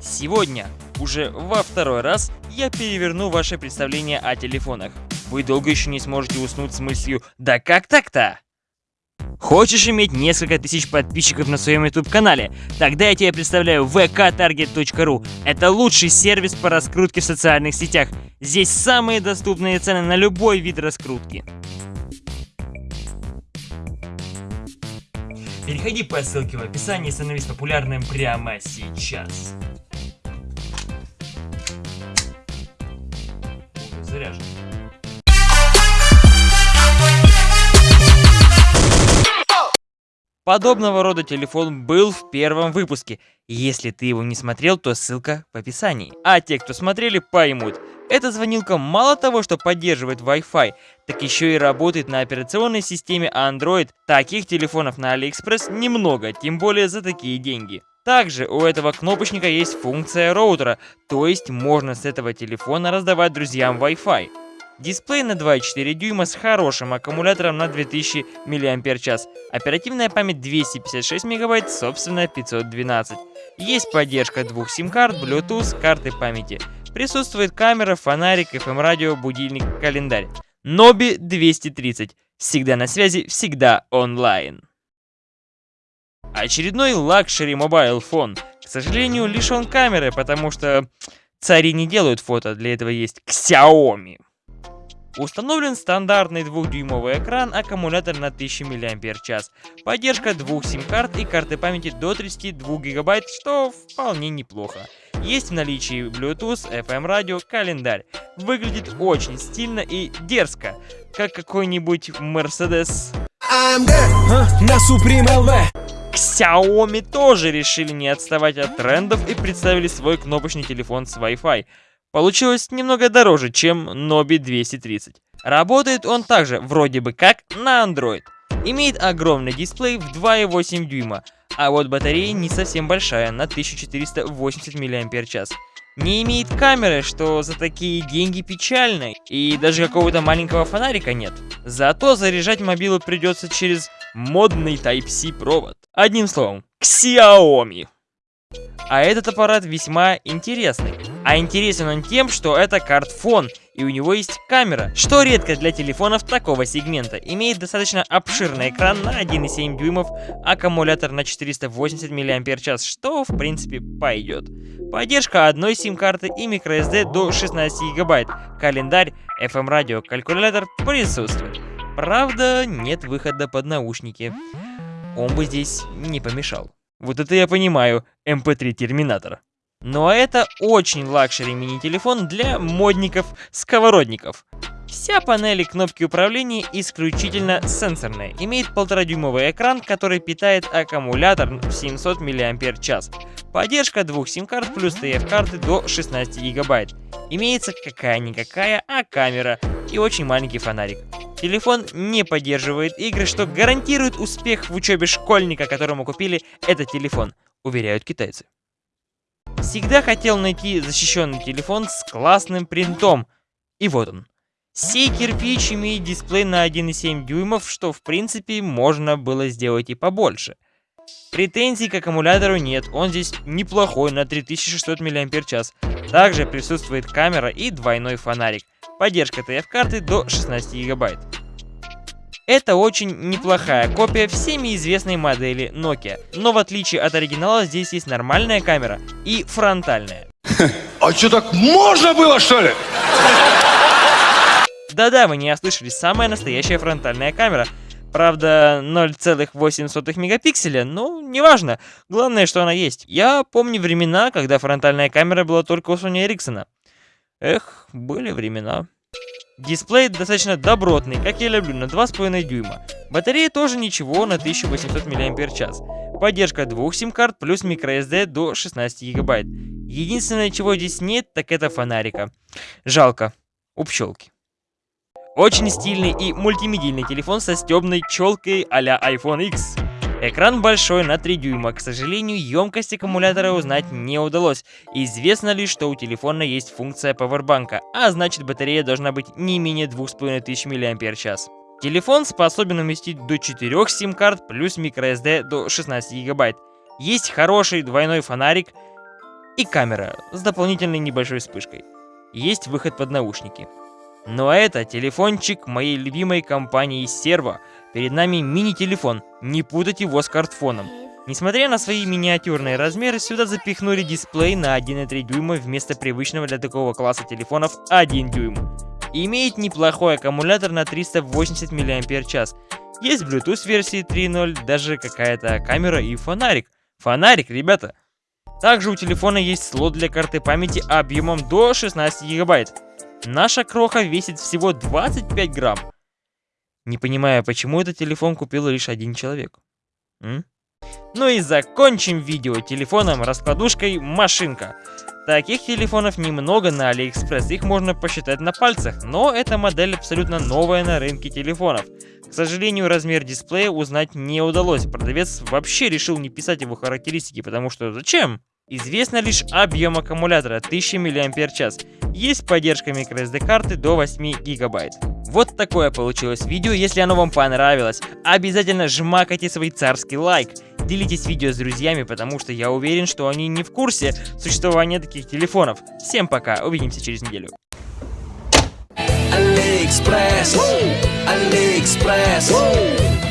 Сегодня, уже во второй раз, я переверну ваше представление о телефонах. Вы долго еще не сможете уснуть с мыслью «Да как так-то?». Хочешь иметь несколько тысяч подписчиков на своем YouTube-канале? Тогда я тебе представляю vktarget.ru. Это лучший сервис по раскрутке в социальных сетях. Здесь самые доступные цены на любой вид раскрутки. Переходи по ссылке в описании и становись популярным прямо сейчас. Подобного рода телефон был в первом выпуске. Если ты его не смотрел, то ссылка в описании. А те, кто смотрели, поймут. Эта звонилка мало того, что поддерживает Wi-Fi, так еще и работает на операционной системе Android. Таких телефонов на AliExpress немного, тем более за такие деньги. Также у этого кнопочника есть функция роутера, то есть можно с этого телефона раздавать друзьям Wi-Fi. Дисплей на 2,4 дюйма с хорошим аккумулятором на 2000 мАч. Оперативная память 256 МБ, собственно 512. Есть поддержка двух сим-карт, Bluetooth, карты памяти. Присутствует камера, фонарик, FM-радио, будильник, календарь. Nobi 230. Всегда на связи, всегда онлайн. Очередной luxury mobile phone. К сожалению, лишен камеры, потому что цари не делают фото, для этого есть Xiaomi. Установлен стандартный двухдюймовый экран, аккумулятор на 1000 мАч, поддержка двух сим-карт и карты памяти до 32 ГБ, что вполне неплохо. Есть в наличии Bluetooth, FM-радио, календарь. Выглядит очень стильно и дерзко, как какой-нибудь Mercedes. на Supreme LV. Xiaomi тоже решили не отставать от трендов и представили свой кнопочный телефон с Wi-Fi. Получилось немного дороже, чем Nobi 230. Работает он также вроде бы как на Android. Имеет огромный дисплей в 2,8 дюйма, а вот батарея не совсем большая, на 1480 мАч. Не имеет камеры, что за такие деньги печально, и даже какого-то маленького фонарика нет. Зато заряжать мобилу придется через модный Type-C провод. Одним словом, Xiaomi. А этот аппарат весьма интересный. А интересен он тем, что это картфон, и у него есть камера, что редко для телефонов такого сегмента. Имеет достаточно обширный экран на 1,7 дюймов, аккумулятор на 480 мАч, что в принципе пойдет. Поддержка одной сим-карты и microSD до 16 гигабайт. Календарь, FM-радио, калькулятор присутствует. Правда, нет выхода под наушники. Он бы здесь не помешал. Вот это я понимаю, MP3 Терминатор. Но это очень luxury мини-телефон для модников-сковородников. Вся панель и кнопки управления исключительно сенсорные. Имеет 1,5-дюймовый экран, который питает аккумулятор в 700 мАч. Поддержка двух сим-карт плюс TF-карты до 16 гигабайт. Имеется какая-никакая, а камера и очень маленький фонарик. Телефон не поддерживает игры, что гарантирует успех в учебе школьника, которому купили этот телефон, уверяют китайцы. Всегда хотел найти защищенный телефон с классным принтом. И вот он. Сей кирпич имеет дисплей на 1,7 дюймов, что в принципе можно было сделать и побольше. Претензий к аккумулятору нет, он здесь неплохой на 3600 мАч. Также присутствует камера и двойной фонарик. Поддержка TF-карты до 16 гигабайт. Это очень неплохая копия всеми известной модели Nokia, но в отличие от оригинала здесь есть нормальная камера и фронтальная. А что так можно было что ли? Да-да, вы не ослышались, самая настоящая фронтальная камера. Правда, 0,8 мегапикселя, но неважно. Главное, что она есть. Я помню времена, когда фронтальная камера была только у Sony Ericsson. Эх, были времена. Дисплей достаточно добротный, как я люблю, на 2,5 дюйма. Батарея тоже ничего, на 1800 мАч. Поддержка двух сим-карт плюс microSD до 16 гигабайт. Единственное, чего здесь нет, так это фонарика. Жалко. У пчелки. Очень стильный и мультимедийный телефон со стебной челкой а-ля iPhone X. Экран большой на 3 дюйма, к сожалению, емкость аккумулятора узнать не удалось. Известно лишь, что у телефона есть функция пауэрбанка, а значит батарея должна быть не менее 2500 мАч. Телефон способен уместить до 4 сим-карт плюс microSD до 16 гигабайт. Есть хороший двойной фонарик, и камера с дополнительной небольшой вспышкой. Есть выход под наушники. Ну а это телефончик моей любимой компании Servo. Перед нами мини-телефон, не путать его с картфоном. Несмотря на свои миниатюрные размеры, сюда запихнули дисплей на 1,3 дюйма вместо привычного для такого класса телефонов 1 дюйм. Имеет неплохой аккумулятор на 380 мАч. Есть Bluetooth версии 3.0, даже какая-то камера и фонарик. Фонарик, ребята! Также у телефона есть слот для карты памяти объемом до 16 гигабайт. Наша кроха весит всего 25 грамм. Не понимаю, почему этот телефон купил лишь один человек. М? Ну и закончим видео телефоном раскладушкой машинка. Таких телефонов немного на Алиэкспресс, их можно посчитать на пальцах, но эта модель абсолютно новая на рынке телефонов. К сожалению, размер дисплея узнать не удалось, продавец вообще решил не писать его характеристики, потому что зачем? Известно лишь объем аккумулятора 1000 мАч. Есть поддержка microSD карты до 8 гигабайт. Вот такое получилось видео, если оно вам понравилось, обязательно жмакайте свой царский лайк. Делитесь видео с друзьями, потому что я уверен, что они не в курсе существования таких телефонов. Всем пока, увидимся через неделю. AliExpress, AliExpress.